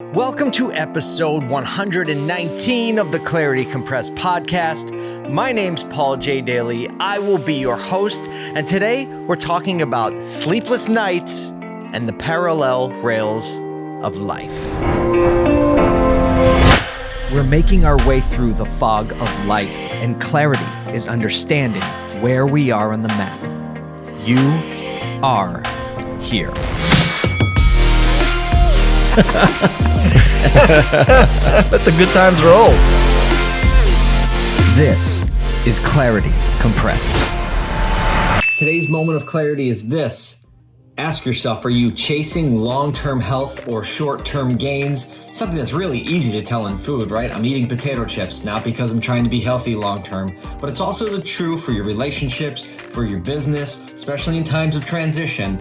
Welcome to episode 119 of the Clarity Compressed podcast. My name's Paul J. Daly. I will be your host, and today we're talking about sleepless nights and the parallel rails of life. We're making our way through the fog of life, and clarity is understanding where we are on the map. You are here. Let the good times roll. This is Clarity Compressed. Today's moment of clarity is this. Ask yourself are you chasing long term health or short term gains? Something that's really easy to tell in food, right? I'm eating potato chips, not because I'm trying to be healthy long term, but it's also the true for your relationships, for your business, especially in times of transition.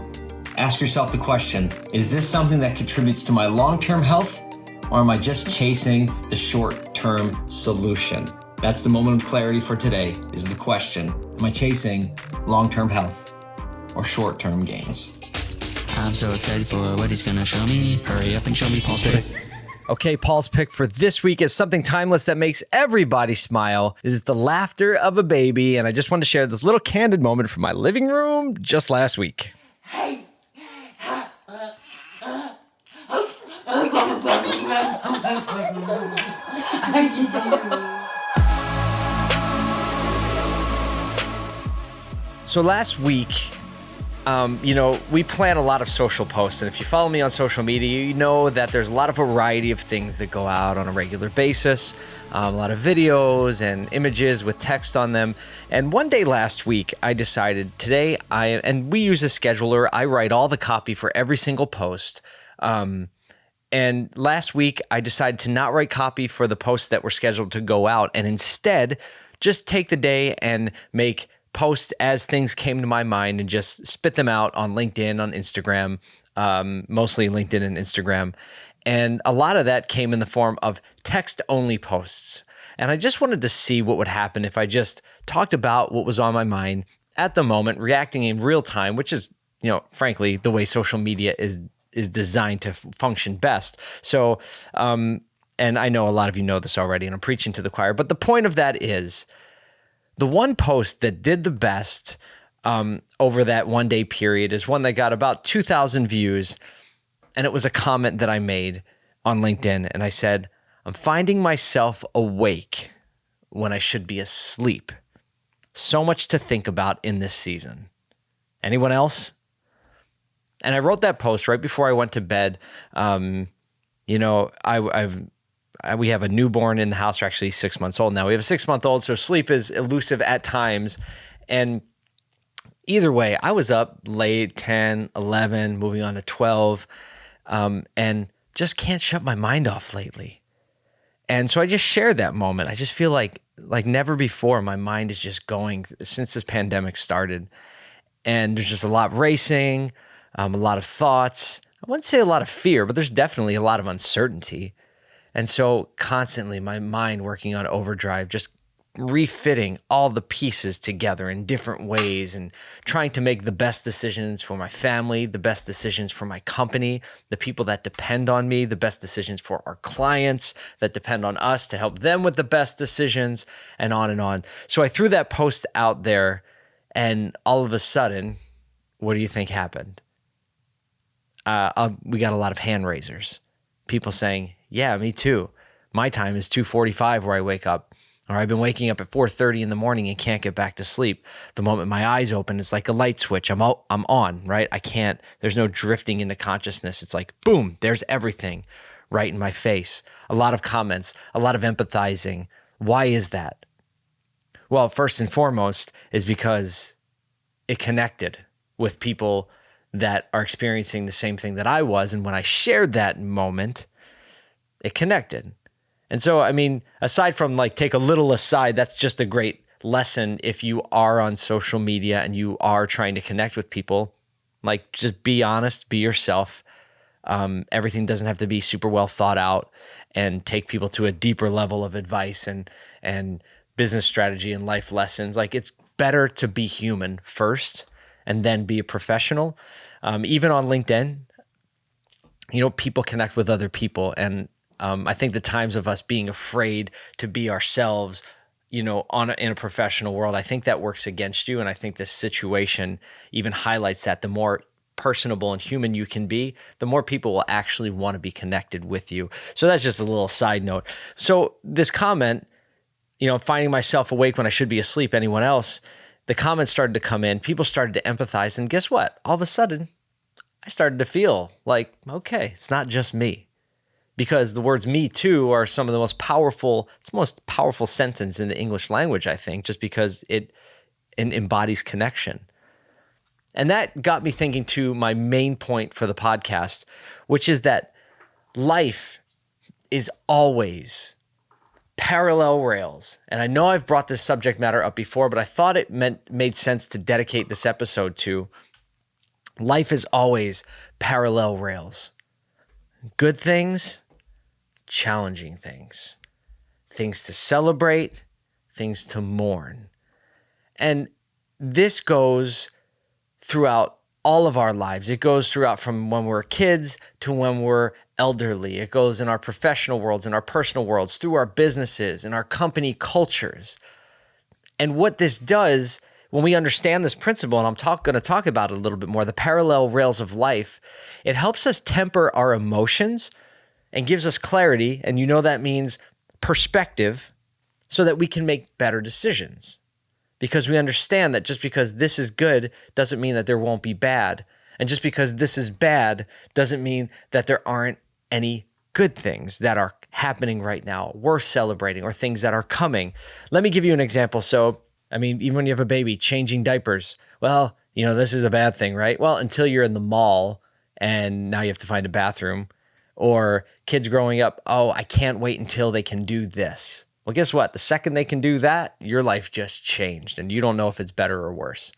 Ask yourself the question Is this something that contributes to my long term health, or am I just chasing the short term solution? That's the moment of clarity for today is the question Am I chasing long term health or short term gains? I'm so excited for what he's gonna show me. Hurry up and show me Paul's pick. Okay, Paul's pick for this week is something timeless that makes everybody smile. It is the laughter of a baby, and I just wanted to share this little candid moment from my living room just last week. So last week, um, you know, we plan a lot of social posts, and if you follow me on social media, you know that there's a lot of variety of things that go out on a regular basis. Um, a lot of videos and images with text on them. And one day last week, I decided today I and we use a scheduler. I write all the copy for every single post. Um, and last week, I decided to not write copy for the posts that were scheduled to go out, and instead just take the day and make posts as things came to my mind and just spit them out on LinkedIn, on Instagram, um, mostly LinkedIn and Instagram. And a lot of that came in the form of text only posts. And I just wanted to see what would happen if I just talked about what was on my mind at the moment, reacting in real time, which is, you know, frankly, the way social media is is designed to function best. So, um, and I know a lot of you know this already, and I'm preaching to the choir, but the point of that is the one post that did the best um, over that one day period is one that got about 2,000 views. And it was a comment that I made on LinkedIn. And I said, I'm finding myself awake when I should be asleep. So much to think about in this season. Anyone else? And I wrote that post right before I went to bed. Um, you know, I, I've we have a newborn in the house. We're actually six months old now. We have a six month old, so sleep is elusive at times. And either way, I was up late 10, 11, moving on to 12, um, and just can't shut my mind off lately. And so I just shared that moment. I just feel like like never before my mind is just going since this pandemic started. And there's just a lot racing, um, a lot of thoughts. I wouldn't say a lot of fear, but there's definitely a lot of uncertainty. And so constantly my mind working on overdrive, just refitting all the pieces together in different ways and trying to make the best decisions for my family, the best decisions for my company, the people that depend on me, the best decisions for our clients that depend on us to help them with the best decisions, and on and on. So I threw that post out there, and all of a sudden, what do you think happened? Uh, uh we got a lot of hand raisers, people saying, yeah, me too. My time is 2:45 where I wake up. Or I've been waking up at 4:30 in the morning and can't get back to sleep. The moment my eyes open, it's like a light switch. I'm out, I'm on, right? I can't there's no drifting into consciousness. It's like boom, there's everything right in my face. A lot of comments, a lot of empathizing. Why is that? Well, first and foremost is because it connected with people that are experiencing the same thing that I was and when I shared that moment, it connected. And so, I mean, aside from like take a little aside, that's just a great lesson if you are on social media and you are trying to connect with people. Like, just be honest, be yourself. Um, everything doesn't have to be super well thought out and take people to a deeper level of advice and and business strategy and life lessons. Like, it's better to be human first and then be a professional. Um, even on LinkedIn, you know, people connect with other people. And um, I think the times of us being afraid to be ourselves, you know, on a, in a professional world, I think that works against you. And I think this situation even highlights that. The more personable and human you can be, the more people will actually want to be connected with you. So that's just a little side note. So this comment, you know, finding myself awake when I should be asleep, anyone else, the comments started to come in. People started to empathize. And guess what? All of a sudden, I started to feel like, okay, it's not just me. Because the words me too are some of the most powerful, it's the most powerful sentence in the English language, I think, just because it, it embodies connection. And that got me thinking to my main point for the podcast, which is that life is always parallel rails. And I know I've brought this subject matter up before, but I thought it meant made sense to dedicate this episode to life is always parallel rails. Good things, challenging things, things to celebrate, things to mourn. And this goes throughout all of our lives. It goes throughout from when we're kids to when we're elderly. It goes in our professional worlds, in our personal worlds, through our businesses, in our company cultures. And what this does when we understand this principle, and I'm talk, going to talk about it a little bit more, the parallel rails of life, it helps us temper our emotions and gives us clarity. And you know that means perspective so that we can make better decisions because we understand that just because this is good doesn't mean that there won't be bad. And just because this is bad doesn't mean that there aren't any good things that are happening right now, worth celebrating, or things that are coming. Let me give you an example. So, I mean, even when you have a baby, changing diapers, well, you know, this is a bad thing, right? Well, until you're in the mall and now you have to find a bathroom, or kids growing up, oh, I can't wait until they can do this. Well, guess what? The second they can do that, your life just changed and you don't know if it's better or worse.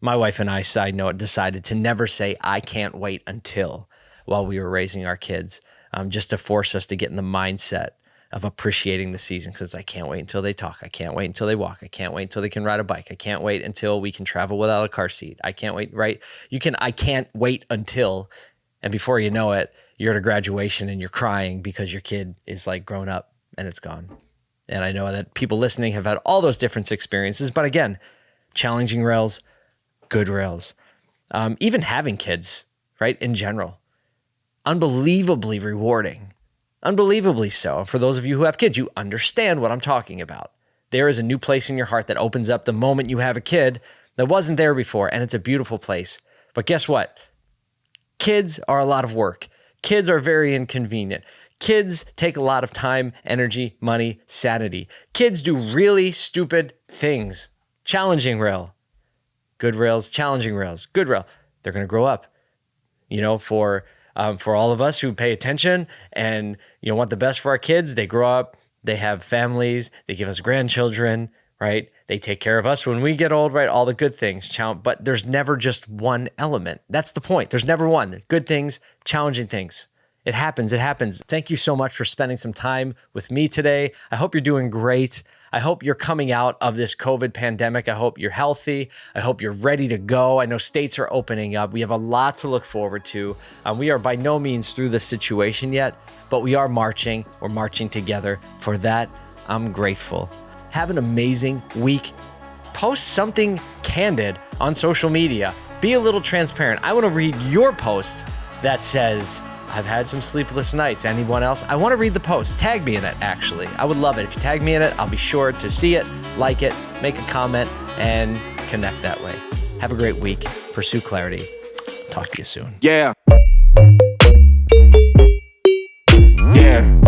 My wife and I, side note, decided to never say, I can't wait until while we were raising our kids, um, just to force us to get in the mindset of appreciating the season because I can't wait until they talk. I can't wait until they walk. I can't wait until they can ride a bike. I can't wait until we can travel without a car seat. I can't wait, right? You can, I can't wait until, and before you know it, you're at a graduation and you're crying because your kid is like grown up and it's gone. And I know that people listening have had all those different experiences, but again, challenging rails, good rails. Um, even having kids, right, in general, unbelievably rewarding, unbelievably so. For those of you who have kids, you understand what I'm talking about. There is a new place in your heart that opens up the moment you have a kid that wasn't there before, and it's a beautiful place. But guess what? Kids are a lot of work. Kids are very inconvenient. Kids take a lot of time, energy, money, sanity. Kids do really stupid things. Challenging rail. Good rails, challenging rails. Good rail. They're going to grow up. You know, for um, for all of us who pay attention and you know want the best for our kids, they grow up, they have families, they give us grandchildren, right? They take care of us when we get old, right? All the good things. But there's never just one element. That's the point. There's never one. Good things, challenging things. It happens. It happens. Thank you so much for spending some time with me today. I hope you're doing great. I hope you're coming out of this COVID pandemic. I hope you're healthy. I hope you're ready to go. I know states are opening up. We have a lot to look forward to. Um, we are by no means through this situation yet, but we are marching. We're marching together. For that, I'm grateful. Have an amazing week. Post something candid on social media. Be a little transparent. I want to read your post that says, I've had some sleepless nights. Anyone else? I want to read the post. Tag me in it, actually. I would love it. If you tag me in it, I'll be sure to see it, like it, make a comment, and connect that way. Have a great week. Pursue clarity. Talk to you soon. Yeah. Mm. Yeah.